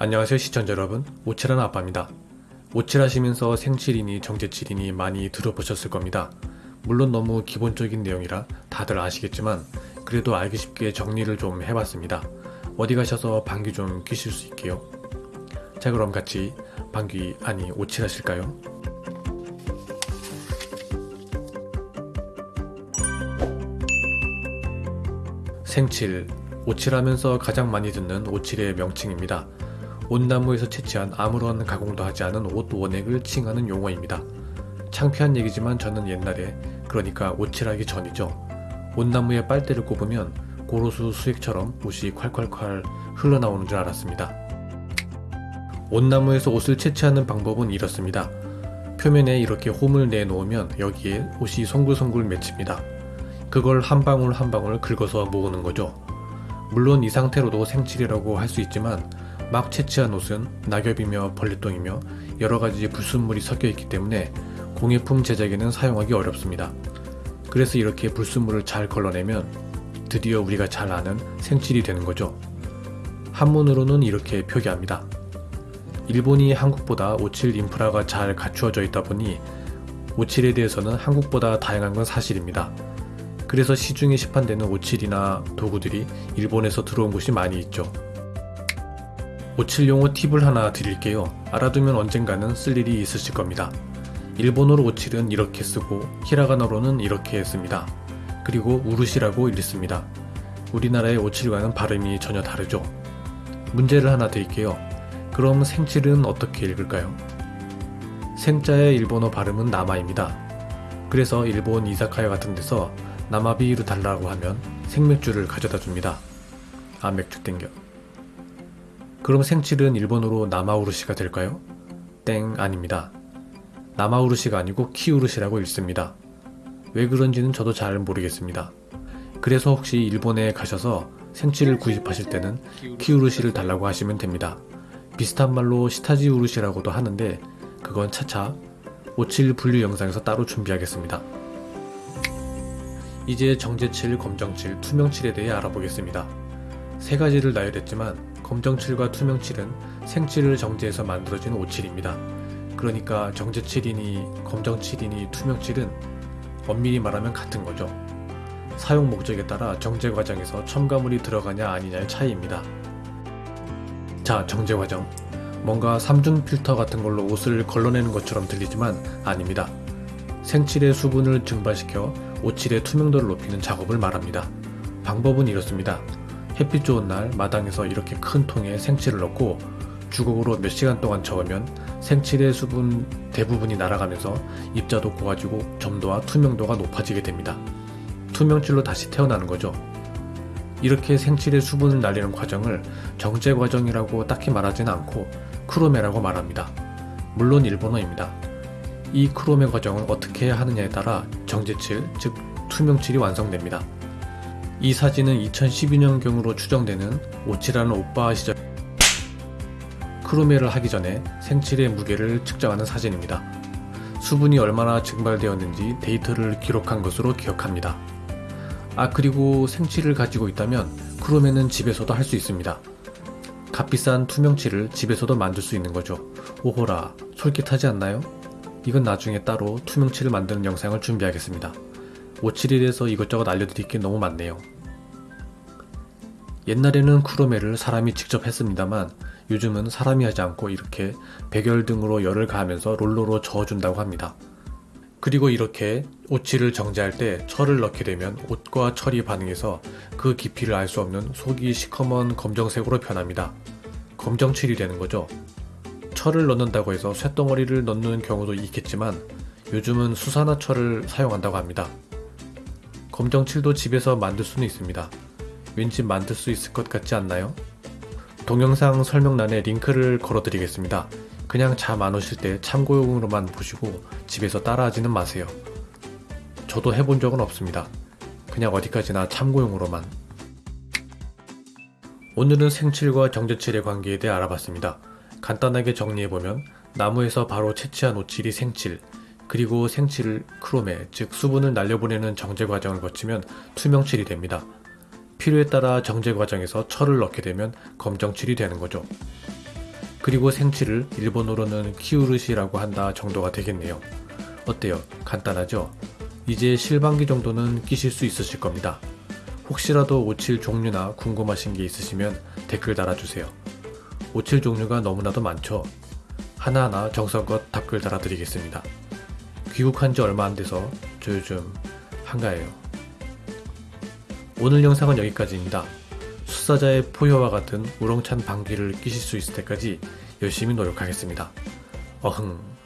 안녕하세요 시청자 여러분. 오칠하는 아빠입니다. 오칠하시면서 생칠이니 정제칠이니 많이 들어보셨을 겁니다. 물론 너무 기본적인 내용이라 다들 아시겠지만 그래도 알기 쉽게 정리를 좀 해봤습니다. 어디 가셔서 방귀 좀 뀌실 수 있게요. 자 그럼 같이 방귀 아니 오칠하실까요? 생칠, 오칠하면서 가장 많이 듣는 오칠의 명칭입니다. 온나무에서 채취한 아무런 가공도 하지 않은 옷 원액을 칭하는 용어입니다. 창피한 얘기지만 저는 옛날에 그러니까 오칠하기 전이죠. 온나무에 빨대를 꼽으면 고로수 수액처럼 옷이 콸콸콸 흘러나오는 줄 알았습니다. 온나무에서 옷을 채취하는 방법은 이렇습니다. 표면에 이렇게 홈을 내놓으면 여기에 옷이 송글송글 맺힙니다. 그걸 한 방울 한 방울 긁어서 모으는 거죠. 물론 이 상태로도 생칠이라고 할 수 있지만 막 채취한 옷은 낙엽이며 벌레똥이며 여러가지 불순물이 섞여 있기 때문에 공예품 제작에는 사용하기 어렵습니다. 그래서 이렇게 불순물을 잘 걸러내면 드디어 우리가 잘 아는 생칠이 되는 거죠. 한문으로는 이렇게 표기합니다. 일본이 한국보다 오칠 인프라가 잘 갖추어져 있다 보니 오칠에 대해서는 한국보다 다양한 건 사실입니다. 그래서 시중에 시판되는 오칠이나 도구들이 일본에서 들어온 곳이 많이 있죠. 오칠 용어 팁을 하나 드릴게요. 알아두면 언젠가는 쓸 일이 있으실 겁니다. 일본어로 오칠은 이렇게 쓰고 히라가나로는 이렇게 씁니다. 그리고 우르시라고 읽습니다. 우리나라의 오칠과는 발음이 전혀 다르죠. 문제를 하나 드릴게요. 그럼 생칠은 어떻게 읽을까요? 생자의 일본어 발음은 나마입니다. 그래서 일본 이사카야 같은 데서 나마비를 달라고 하면 생맥주를 가져다 줍니다. 아 맥주 땡겨. 그럼 생칠은 일본어로 나마우르시가 될까요? 땡 아닙니다. 나마우르시가 아니고 키우르시라고 읽습니다. 왜 그런지는 저도 잘 모르겠습니다. 그래서 혹시 일본에 가셔서 생칠을 구입하실 때는 키우르시를 달라고 하시면 됩니다. 비슷한 말로 시타지 우르시라고도 하는데 그건 차차 57 분류 영상에서 따로 준비하겠습니다. 이제 정제칠, 검정칠, 투명칠에 대해 알아보겠습니다. 세 가지를 나열했지만 검정칠과 투명칠은 생칠을 정제해서 만들어진 오칠입니다. 그러니까 정제칠이니 검정칠이니 투명칠은 엄밀히 말하면 같은 거죠. 사용 목적에 따라 정제 과정에서 첨가물이 들어가냐 아니냐의 차이입니다. 자, 정제 과정. 뭔가 삼중 필터 같은 걸로 옷을 걸러내는 것처럼 들리지만 아닙니다. 생칠의 수분을 증발시켜 오칠의 투명도를 높이는 작업을 말합니다. 방법은 이렇습니다. 햇빛 좋은 날 마당에서 이렇게 큰 통에 생칠을 넣고 주걱으로 몇 시간 동안 저으면 생칠의 수분 대부분이 날아가면서 입자도 고와지고 점도와 투명도가 높아지게 됩니다. 투명칠로 다시 태어나는 거죠. 이렇게 생칠의 수분을 날리는 과정을 정제 과정이라고 딱히 말하지는 않고 크로메라고 말합니다. 물론 일본어입니다. 이 크로메 과정을 어떻게 하느냐에 따라 정제칠, 즉 투명칠이 완성됩니다. 이 사진은 2012년경으로 추정되는 오칠하는 오빠 시절 크로메를 하기 전에 생칠의 무게를 측정하는 사진입니다. 수분이 얼마나 증발되었는지 데이터를 기록한 것으로 기억합니다. 아 그리고 생칠을 가지고 있다면 크로메는 집에서도 할 수 있습니다. 값비싼 투명칠을 집에서도 만들 수 있는 거죠. 오호라 솔깃하지 않나요? 이건 나중에 따로 투명칠을 만드는 영상을 준비하겠습니다. 오칠에 대해서 이것저것 알려드릴 게 너무 많네요. 옛날에는 크로메를 사람이 직접 했습니다만 요즘은 사람이 하지 않고 이렇게 백열 등으로 열을 가하면서 롤러로 저어준다고 합니다. 그리고 이렇게 오칠을 정제할 때 철을 넣게 되면 옷과 철이 반응해서 그 깊이를 알 수 없는 속이 시커먼 검정색으로 변합니다. 검정칠이 되는 거죠. 철을 넣는다고 해서 쇳덩어리를 넣는 경우도 있겠지만 요즘은 수산화 철을 사용한다고 합니다. 검정칠도 집에서 만들 수는 있습니다. 왠지 만들 수 있을 것 같지 않나요? 동영상 설명란에 링크를 걸어드리겠습니다. 그냥 잠 안 오실 때 참고용으로만 보시고 집에서 따라하지는 마세요. 저도 해본 적은 없습니다. 그냥 어디까지나 참고용으로만. 오늘은 생칠과 정제칠의 관계에 대해 알아봤습니다. 간단하게 정리해보면 나무에서 바로 채취한 오칠이 생칠, 그리고 생칠을 크롬에, 즉 수분을 날려보내는 정제 과정을 거치면 투명칠이 됩니다. 필요에 따라 정제 과정에서 철을 넣게 되면 검정칠이 되는 거죠. 그리고 생치를 일본어로는 키우르시라고 한다 정도가 되겠네요. 어때요? 간단하죠? 이제 실반기 정도는 끼실 수 있으실 겁니다. 혹시라도 오칠 종류나 궁금하신 게 있으시면 댓글 달아주세요. 오칠 종류가 너무나도 많죠? 하나하나 정성껏 답글 달아드리겠습니다. 귀국한 지 얼마 안 돼서 저 요즘 한가해요. 오늘 영상은 여기까지입니다. 수사자의 포효와 같은 우렁찬 방귀를 끼실 수 있을 때까지 열심히 노력하겠습니다. 어흥.